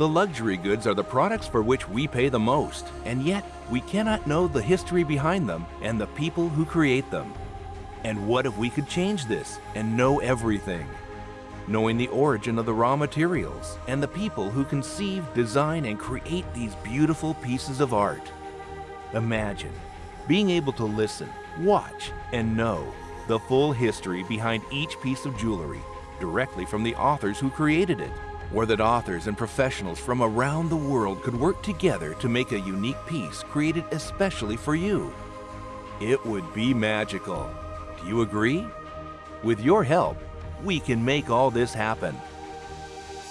The luxury goods are the products for which we pay the most, and yet we cannot know the history behind them and the people who create them. And what if we could change this and know everything? Knowing the origin of the raw materials and the people who conceive, design, and create these beautiful pieces of art. Imagine being able to listen, watch, and know the full history behind each piece of jewelry directly from the authors who created it, or that authors and professionals from around the world could work together to make a unique piece created especially for you. It would be magical. Do you agree? With your help, we can make all this happen.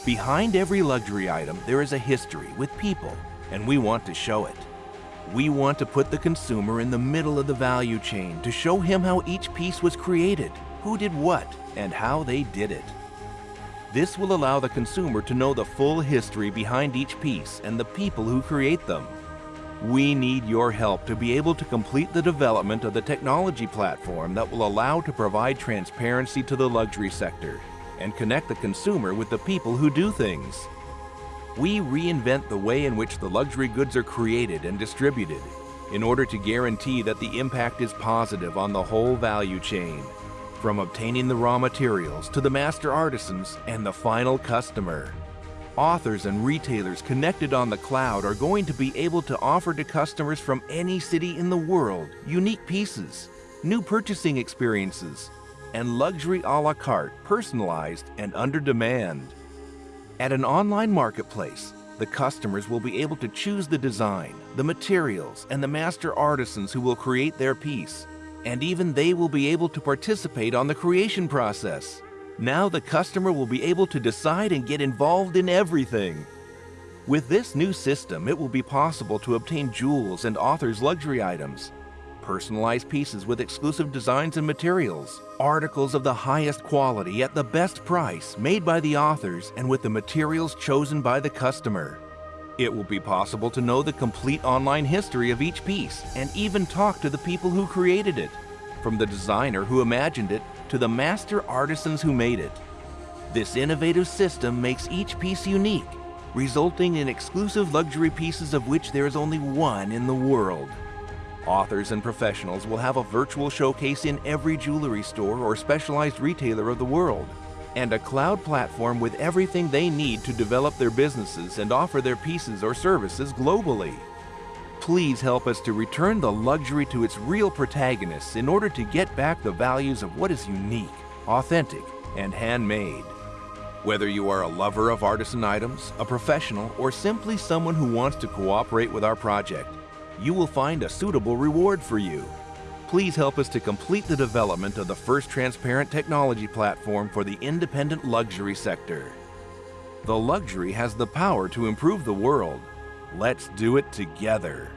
Behind every luxury item, there is a history with people, and we want to show it. We want to put the consumer in the middle of the value chain to show him how each piece was created, who did what, and how they did it. This will allow the consumer to know the full history behind each piece and the people who create them. We need your help to be able to complete the development of the technology platform that will allow to provide transparency to the luxury sector and connect the consumer with the people who do things. We reinvent the way in which the luxury goods are created and distributed in order to guarantee that the impact is positive on the whole value chain, from obtaining the raw materials to the master artisans and the final customer. Authors and retailers connected on the cloud are going to be able to offer to customers from any city in the world unique pieces, new purchasing experiences, and luxury a la carte, personalized and under demand. At an online marketplace, the customers will be able to choose the design, the materials, and the master artisans who will create their piece. And even they will be able to participate on the creation process. Now the customer will be able to decide and get involved in everything. With this new system, it will be possible to obtain jewels and authors' luxury items, personalized pieces with exclusive designs and materials, articles of the highest quality at the best price made by the authors and with the materials chosen by the customer. It will be possible to know the complete online history of each piece and even talk to the people who created it, from the designer who imagined it to the master artisans who made it. This innovative system makes each piece unique, resulting in exclusive luxury pieces of which there is only one in the world. Authors and professionals will have a virtual showcase in every jewelry store or specialized retailer of the world, and a cloud platform with everything they need to develop their businesses and offer their pieces or services globally. Please help us to return the luxury to its real protagonists in order to get back the values of what is unique, authentic, and handmade. Whether you are a lover of artisan items, a professional, or simply someone who wants to cooperate with our project, you will find a suitable reward for you. Please help us to complete the development of the first transparent technology platform for the independent luxury sector. The luxury has the power to improve the world. Let's do it together.